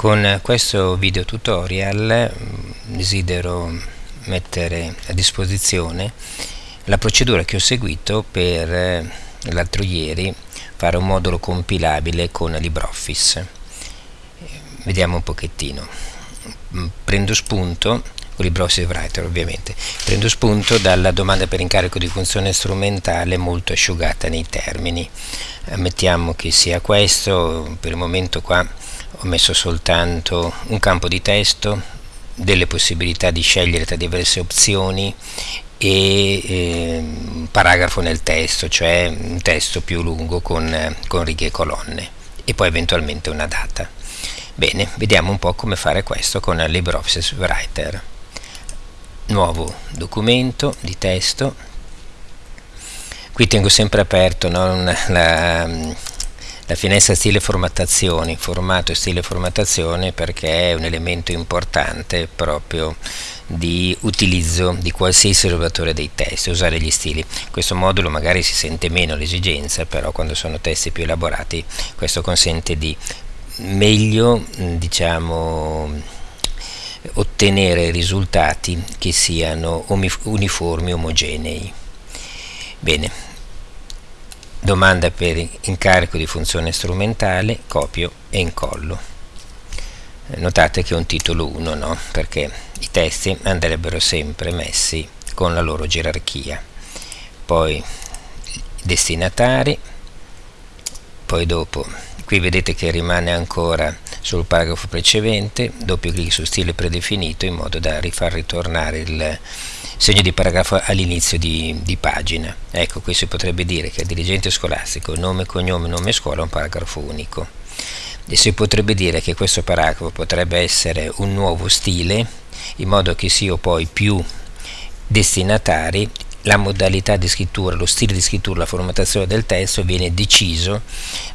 Con questo video tutorial mm, desidero mettere a disposizione la procedura che ho seguito per eh, l'altro ieri fare un modulo compilabile con LibreOffice. Vediamo un pochettino. Mm, prendo spunto LibreOffice Writer ovviamente. Prendo spunto dalla domanda per incarico di funzione strumentale molto asciugata nei termini. Mettiamo che sia questo, per il momento qua ho messo soltanto un campo di testo, delle possibilità di scegliere tra diverse opzioni e eh, un paragrafo nel testo, cioè un testo più lungo con, con righe e colonne e poi eventualmente una data. Bene, vediamo un po' come fare questo con LibreOffice Writer. Nuovo documento di testo. Qui tengo sempre aperto no, la, la finestra stile formattazione, formato e stile formattazione perché è un elemento importante proprio di utilizzo di qualsiasi risolvatore dei testi, usare gli stili. Questo modulo magari si sente meno l'esigenza, però quando sono testi più elaborati questo consente di meglio diciamo ottenere risultati che siano uniformi, omogenei. Bene, domanda per incarico di funzione strumentale, copio e incollo. Eh, notate che è un titolo 1, no? perché i testi andrebbero sempre messi con la loro gerarchia. Poi destinatari, poi dopo, qui vedete che rimane ancora sul paragrafo precedente, doppio clic su stile predefinito in modo da rifar ritornare il segno di paragrafo all'inizio di, di, pagina. Ecco, qui si potrebbe dire che il dirigente scolastico, nome, cognome, nome scuola è un paragrafo unico. E si potrebbe dire che questo paragrafo potrebbe essere un nuovo stile, in modo che sia poi più destinatari la modalità di scrittura, lo stile di scrittura, la formattazione del testo viene deciso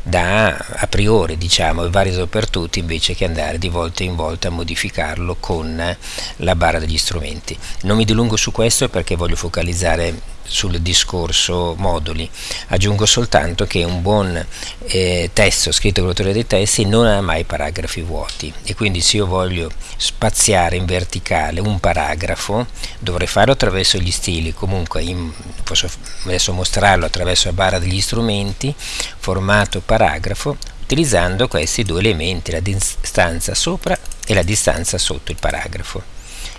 da a priori, diciamo, e valido per tutti invece che andare di volta in volta a modificarlo con la barra degli strumenti. Non mi dilungo su questo perché voglio focalizzare sul discorso moduli. Aggiungo soltanto che un buon eh, testo scritto con l'autore dei testi non ha mai paragrafi vuoti e quindi se io voglio spaziare in verticale un paragrafo dovrei farlo attraverso gli stili, comunque in, posso adesso mostrarlo attraverso la barra degli strumenti, formato paragrafo, utilizzando questi due elementi, la distanza sopra e la distanza sotto il paragrafo.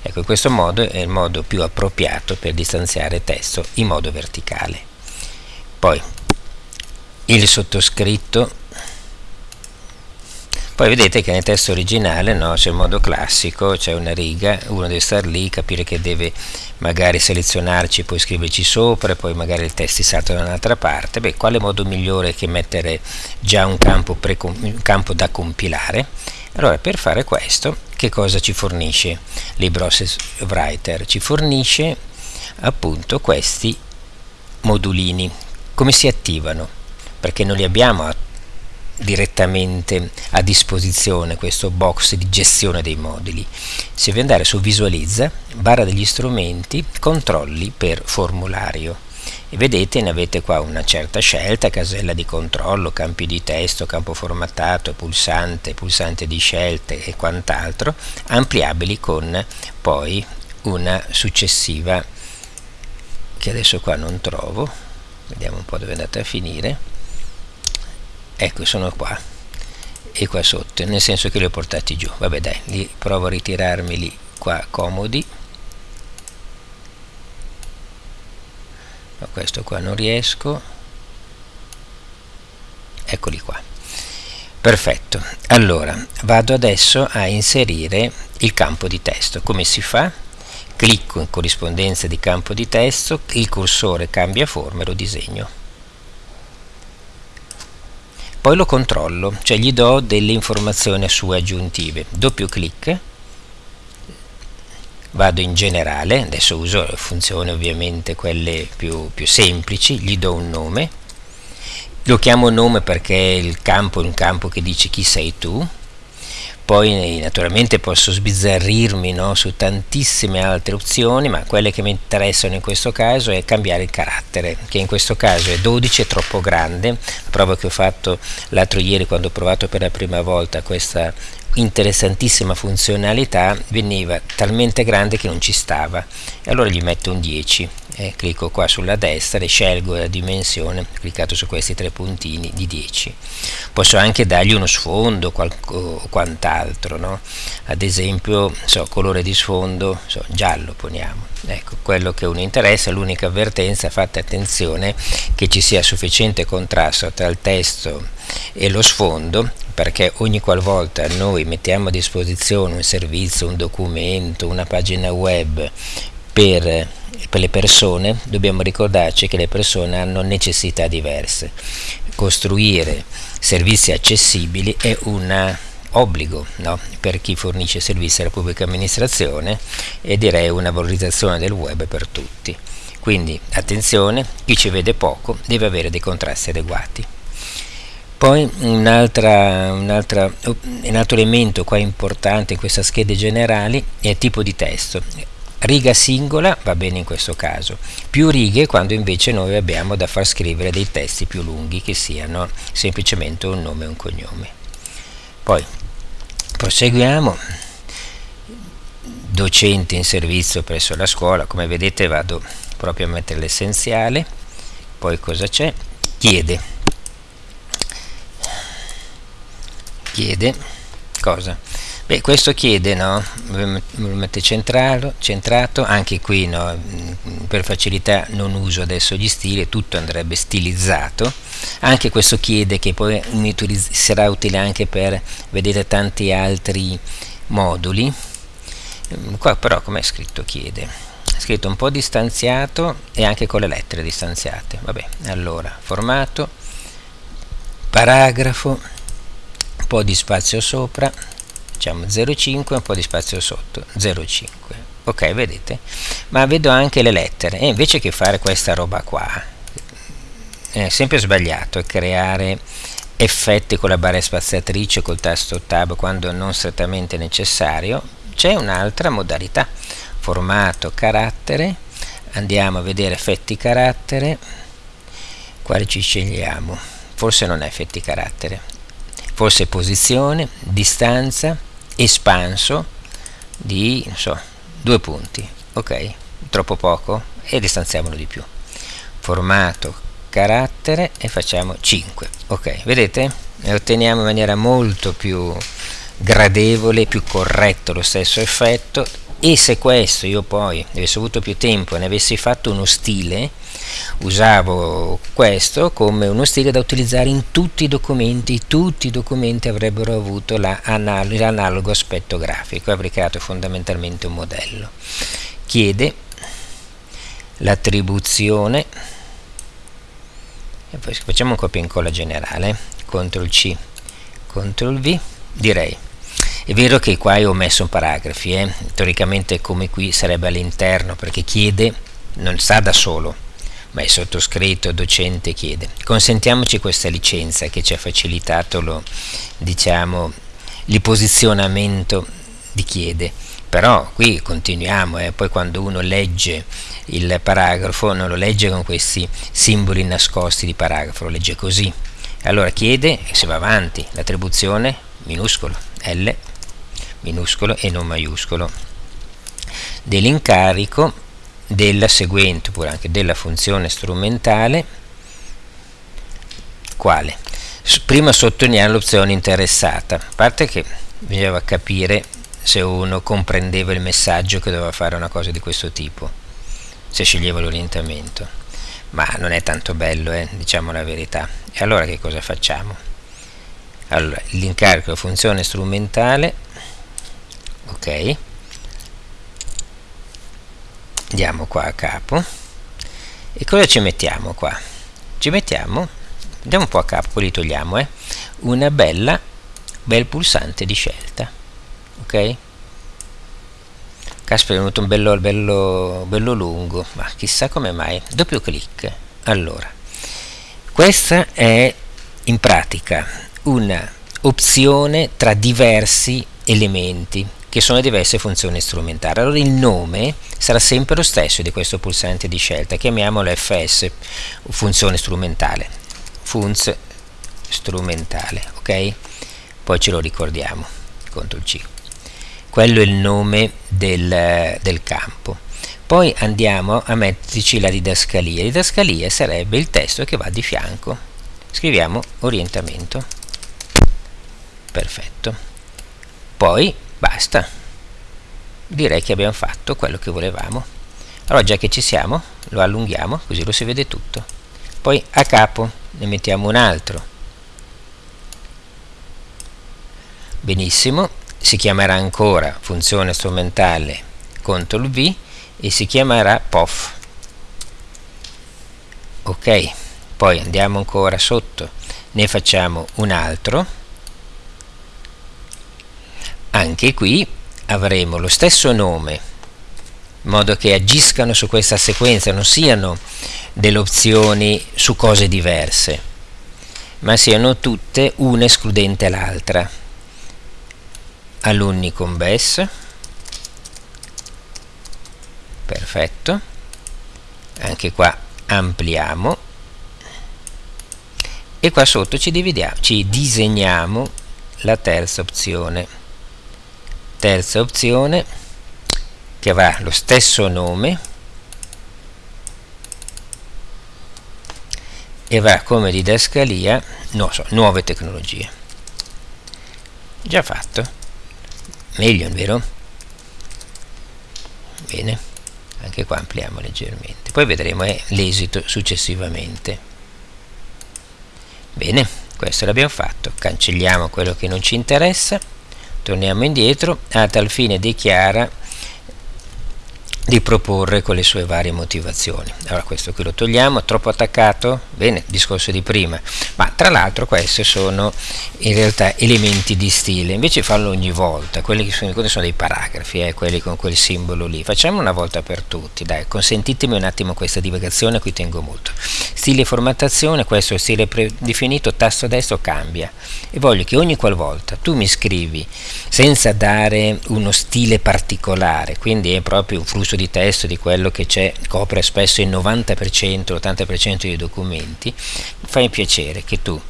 Ecco, questo modo è il modo più appropriato per distanziare testo in modo verticale. Poi il sottoscritto, poi vedete che nel testo originale no, c'è il modo classico, c'è una riga, uno deve stare lì, capire che deve magari selezionarci, poi scriverci sopra, poi magari il testo salta da un'altra parte. Beh, quale modo migliore che mettere già un campo, un campo da compilare? Allora, per fare questo, che cosa ci fornisce LibreOffice Writer? Ci fornisce appunto questi modulini. Come si attivano? Perché non li abbiamo direttamente a disposizione questo box di gestione dei moduli. Si deve andare su visualizza, barra degli strumenti, controlli per formulario vedete ne avete qua una certa scelta, casella di controllo, campi di testo, campo formattato, pulsante, pulsante di scelte e quant'altro, ampliabili con poi una successiva che adesso qua non trovo, vediamo un po' dove è andata a finire, ecco sono qua e qua sotto, nel senso che li ho portati giù, vabbè dai, li provo a ritirarmeli qua comodi, ma questo qua non riesco. Eccoli qua. Perfetto. Allora vado adesso a inserire il campo di testo. Come si fa? clicco in corrispondenza di campo di testo il cursore cambia forma e lo disegno. Poi lo controllo cioè gli do delle informazioni sue aggiuntive. Doppio clic vado in generale, adesso uso funzioni ovviamente quelle più, più semplici, gli do un nome, lo chiamo nome perché il campo è un campo che dice chi sei tu, poi naturalmente posso sbizzarrirmi no, su tantissime altre opzioni ma quelle che mi interessano in questo caso è cambiare il carattere che in questo caso è 12 è troppo grande. La prova che ho fatto l'altro ieri quando ho provato per la prima volta questa interessantissima funzionalità veniva talmente grande che non ci stava. E allora gli metto un 10 eh, clicco qua sulla destra e scelgo la dimensione cliccato su questi tre puntini di 10 posso anche dargli uno sfondo o quant'altro no? ad esempio so, colore di sfondo so, giallo poniamo ecco quello che uno interessa l'unica avvertenza fate attenzione che ci sia sufficiente contrasto tra il testo e lo sfondo perché ogni qualvolta noi mettiamo a disposizione un servizio, un documento, una pagina web per per le persone dobbiamo ricordarci che le persone hanno necessità diverse. Costruire servizi accessibili è un obbligo no? per chi fornisce servizi alla pubblica amministrazione e direi una valorizzazione del web per tutti. Quindi attenzione, chi ci vede poco deve avere dei contrasti adeguati. Poi un, un, un altro elemento qua importante in questa schede generali è il tipo di testo riga singola va bene in questo caso, più righe quando invece noi abbiamo da far scrivere dei testi più lunghi che siano semplicemente un nome e un cognome. Poi proseguiamo, docente in servizio presso la scuola, come vedete vado proprio a mettere l'essenziale, poi cosa c'è? Chiede, chiede cosa? Beh, questo chiede, no? lo mette centralo, centrato, anche qui no? per facilità non uso adesso gli stili, tutto andrebbe stilizzato, anche questo chiede che poi sarà utile anche per, vedere tanti altri moduli, qua però com'è scritto chiede? È scritto un po' distanziato e anche con le lettere distanziate, vabbè, allora, formato, paragrafo, un po' di spazio sopra, facciamo 0,5 un po' di spazio sotto 0,5 ok vedete? Ma vedo anche le lettere. E invece che fare questa roba qua? È sempre sbagliato creare effetti con la barra spaziatrice col tasto tab quando non strettamente necessario. C'è un'altra modalità. Formato carattere. Andiamo a vedere effetti carattere. Quale ci scegliamo. Forse non è effetti carattere. Forse posizione distanza espanso di so, due punti ok? Troppo poco e distanziamolo di più. Formato carattere e facciamo 5 ok? Vedete? E otteniamo in maniera molto più gradevole più corretto lo stesso effetto. E se questo io poi avessi avuto più tempo e ne avessi fatto uno stile usavo questo come uno stile da utilizzare in tutti i documenti, tutti i documenti avrebbero avuto l'analogo aspetto grafico, avrei creato fondamentalmente un modello. Chiede l'attribuzione, facciamo un copia e incolla generale, CTRL C, CTRL V, direi è vero che qua ho messo paragrafi, eh? teoricamente come qui sarebbe all'interno perché chiede, non sta da solo, ma è sottoscritto, docente chiede. Consentiamoci questa licenza che ci ha facilitato lo, diciamo, il posizionamento di chiede. Però qui continuiamo, eh, poi quando uno legge il paragrafo non lo legge con questi simboli nascosti di paragrafo, lo legge così. Allora chiede e si va avanti, l'attribuzione minuscolo, L minuscolo e non maiuscolo dell'incarico della seguente oppure anche della funzione strumentale quale? prima sottolineiamo l'opzione interessata a parte che bisognava capire se uno comprendeva il messaggio che doveva fare una cosa di questo tipo se sceglieva l'orientamento ma non è tanto bello eh, diciamo la verità e allora che cosa facciamo? allora l'incarico funzione strumentale ok andiamo qua a capo e cosa ci mettiamo qua? ci mettiamo andiamo un po' a capo, poi li togliamo eh? una bella bel pulsante di scelta ok? caspita è venuto un bello, bello, bello lungo ma chissà come mai doppio clic allora questa è in pratica una opzione tra diversi elementi che sono diverse funzioni strumentali. Allora il nome sarà sempre lo stesso di questo pulsante di scelta, chiamiamolo fs, funzione strumentale, funz strumentale, ok? Poi ce lo ricordiamo, CTRL C. Quello è il nome del, del campo. Poi andiamo a metterci la didascalia. Didascalia sarebbe il testo che va di fianco. Scriviamo orientamento. Perfetto. Poi basta. Direi che abbiamo fatto quello che volevamo. Allora già che ci siamo, lo allunghiamo così lo si vede tutto. Poi a capo ne mettiamo un altro. Benissimo, si chiamerà ancora funzione strumentale CTRL V e si chiamerà POF ok poi andiamo ancora sotto ne facciamo un altro anche qui avremo lo stesso nome in modo che agiscano su questa sequenza non siano delle opzioni su cose diverse ma siano tutte una escludente l'altra. Alunni con BES perfetto. Anche qua ampliamo. E qua sotto ci ci disegniamo la terza opzione terza opzione che avrà lo stesso nome e avrà come didascalia no, so, nuove tecnologie. Già fatto. Meglio vero? bene. Anche qua ampliamo leggermente. Poi vedremo eh, l'esito successivamente. Bene questo l'abbiamo fatto. Cancelliamo quello che non ci interessa torniamo indietro. A tal fine dichiara di proporre con le sue varie motivazioni. Allora questo qui lo togliamo, troppo attaccato? Bene, discorso di prima, ma tra l'altro questi sono in realtà elementi di stile, invece farlo ogni volta, quelli che sono, sono dei paragrafi, eh, quelli con quel simbolo lì, facciamo una volta per tutti, dai, consentitemi un attimo questa divagazione, qui tengo molto. Stile formattazione, questo è stile predefinito, tasto destro cambia e voglio che ogni qualvolta tu mi scrivi senza dare uno stile particolare, quindi è proprio un flusso di testo di quello che c'è, copre spesso il 90%, l'80% dei documenti, fai piacere che tu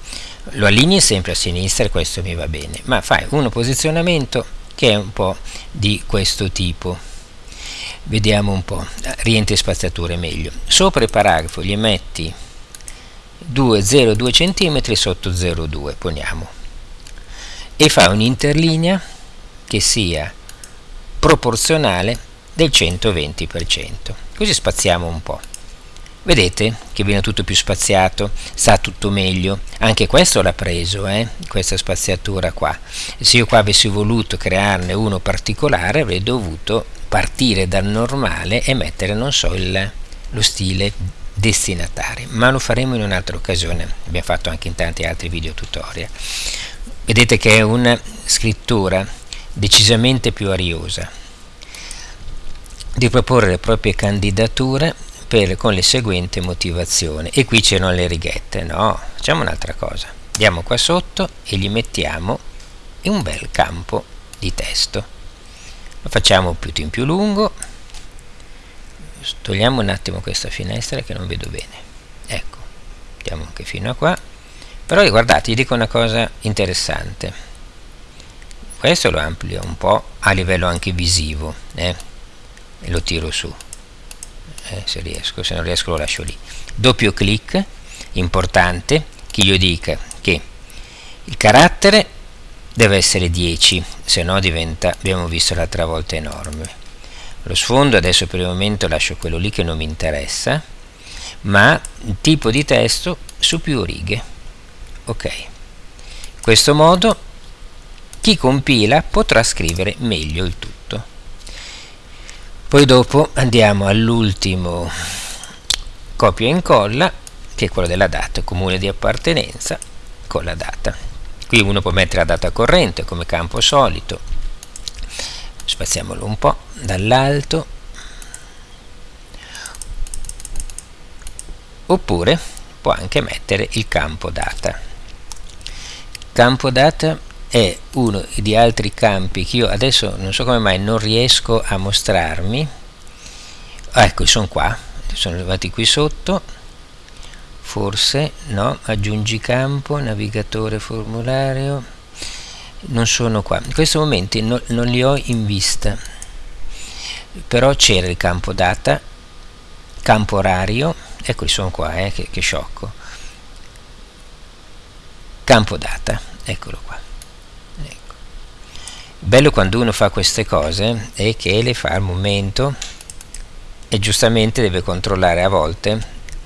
lo allinei sempre a sinistra e questo mi va bene, ma fai uno posizionamento che è un po' di questo tipo. Vediamo un po', rientri spaziature meglio. Sopra il paragrafo gli metti 2,02 cm sotto 0,2, poniamo, e fai un'interlinea che sia proporzionale del 120%. Così spaziamo un po'. Vedete che viene tutto più spaziato, sta tutto meglio. Anche questo l'ha preso, eh? questa spaziatura qua. Se io qua avessi voluto crearne uno particolare avrei dovuto partire dal normale e mettere, non so, il, lo stile destinatario. Ma lo faremo in un'altra occasione. Abbiamo fatto anche in tanti altri video tutorial. Vedete che è una scrittura decisamente più ariosa di proporre le proprie candidature per, con le seguenti motivazioni. E qui c'erano le righette no, facciamo un'altra cosa. Andiamo qua sotto e gli mettiamo un bel campo di testo. Lo facciamo più in più lungo. Togliamo un attimo questa finestra che non vedo bene. Ecco andiamo anche fino a qua. Però guardate, vi dico una cosa interessante. Questo lo amplio un po' a livello anche visivo eh? E lo tiro su. Eh, se riesco, se non riesco lo lascio lì. Doppio clic importante che io dica che il carattere deve essere 10 se no diventa, abbiamo visto l'altra volta enorme. Lo sfondo adesso per il momento lascio quello lì che non mi interessa ma il tipo di testo su più righe. Ok. In questo modo chi compila potrà scrivere meglio il tutto poi dopo andiamo all'ultimo copia e incolla che è quello della data comune di appartenenza con la data. Qui uno può mettere la data corrente come campo solito. Spaziamolo un po' dall'alto. Oppure può anche mettere il campo data. Campo data è uno di altri campi che io adesso non so come mai non riesco a mostrarmi. Ah, ecco sono qua sono arrivati qui sotto. Forse no aggiungi campo navigatore formulario. Non sono qua. In questo momento no, non li ho in vista. Però c'era il campo data campo orario eccoli sono qua eh, che, che sciocco. Campo data eccolo qua. Bello quando uno fa queste cose è che le fa al momento e giustamente deve controllare a volte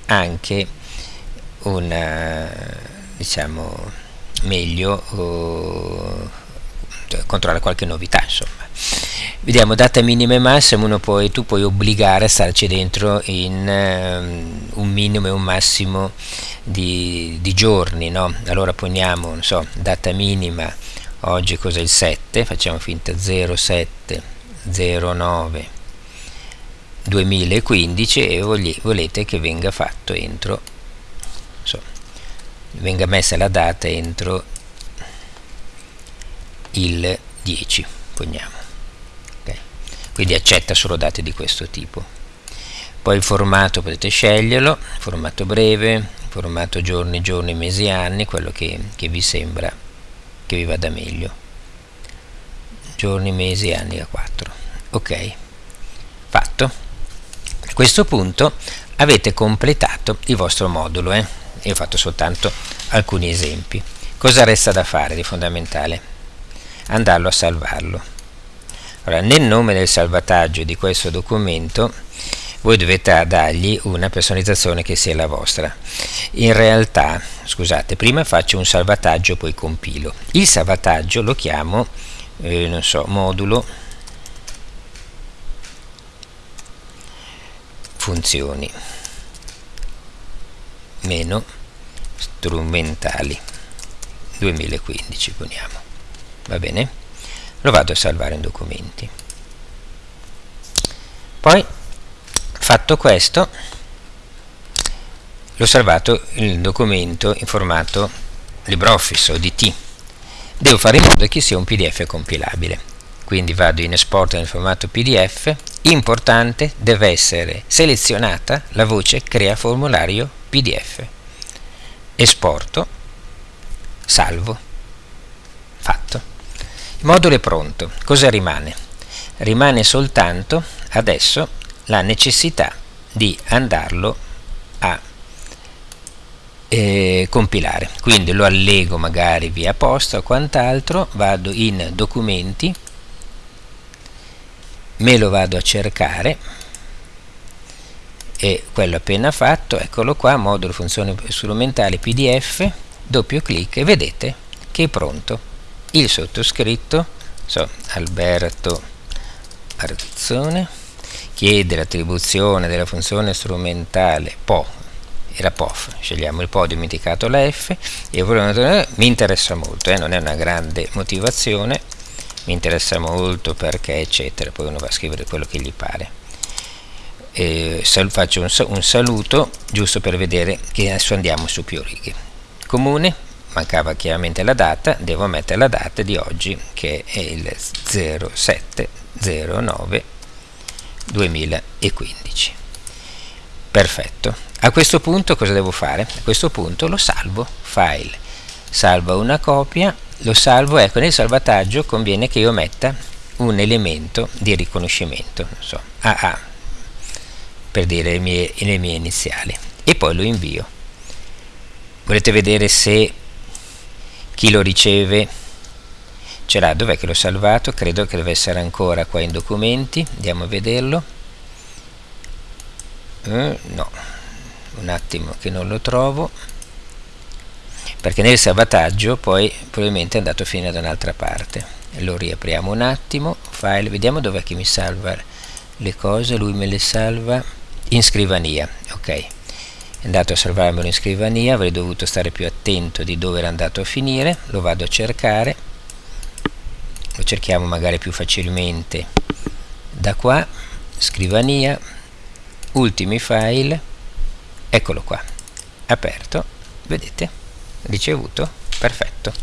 anche una diciamo meglio uh, controllare qualche novità insomma vediamo data minima e massima uno poi, tu puoi obbligare a starci dentro in um, un minimo e un massimo di, di giorni no? allora poniamo non so data minima oggi cos'è il 7 facciamo finta 07 09 2015 e volete che venga fatto entro so, venga messa la data entro il 10 poniamo okay. quindi accetta solo date di questo tipo. Poi il formato potete sceglierlo formato breve formato giorni giorni mesi anni quello che, che vi sembra che vi vada meglio. Giorni mesi anni a 4 ok? Fatto. A questo punto avete completato il vostro modulo eh? io ho fatto soltanto alcuni esempi. Cosa resta da fare di fondamentale? Andarlo a salvarlo. Allora nel nome del salvataggio di questo documento voi dovete dargli una personalizzazione che sia la vostra. In realtà scusate prima faccio un salvataggio poi compilo. Il salvataggio lo chiamo eh, non so modulo funzioni meno strumentali. 2015 poniamo. Va bene? Lo vado a salvare in documenti. Poi fatto questo l'ho salvato il documento in formato LibreOffice o DT devo fare in modo che sia un pdf compilabile. Quindi vado in export nel formato pdf importante deve essere selezionata la voce crea formulario pdf esporto salvo fatto. Il modulo è pronto. Cosa rimane? rimane soltanto adesso la necessità di andarlo a eh, compilare. Quindi lo allego magari via posta o quant'altro vado in documenti me lo vado a cercare e quello appena fatto eccolo qua modulo funzioni strumentali pdf doppio clic e vedete che è pronto. Il sottoscritto so, Alberto Artizzone chiede l'attribuzione della funzione strumentale PO era POF, scegliamo il PO, ho dimenticato la F e mi interessa molto, eh, non è una grande motivazione mi interessa molto perché eccetera poi uno va a scrivere quello che gli pare. E faccio un, un saluto giusto per vedere che adesso andiamo su più righe. Comune mancava chiaramente la data devo mettere la data di oggi che è il 0709 2015 perfetto a questo punto cosa devo fare? a questo punto lo salvo file salva una copia lo salvo, ecco nel salvataggio conviene che io metta un elemento di riconoscimento, non so, AA, per dire le mie, le mie iniziali, e poi lo invio. Volete vedere se chi lo riceve ce l'ha, dov'è che l'ho salvato? Credo che deve essere ancora qua in documenti, andiamo a vederlo. Eh, no, un attimo che non lo trovo. Perché nel salvataggio poi probabilmente è andato a finire da un'altra parte. Lo riapriamo un attimo. File vediamo dov'è che mi salva le cose. Lui me le salva in scrivania ok. È andato a salvarmelo in scrivania avrei dovuto stare più attento di dove era andato a finire. Lo vado a cercare lo cerchiamo magari più facilmente. Da qua scrivania ultimi file eccolo qua aperto vedete ricevuto perfetto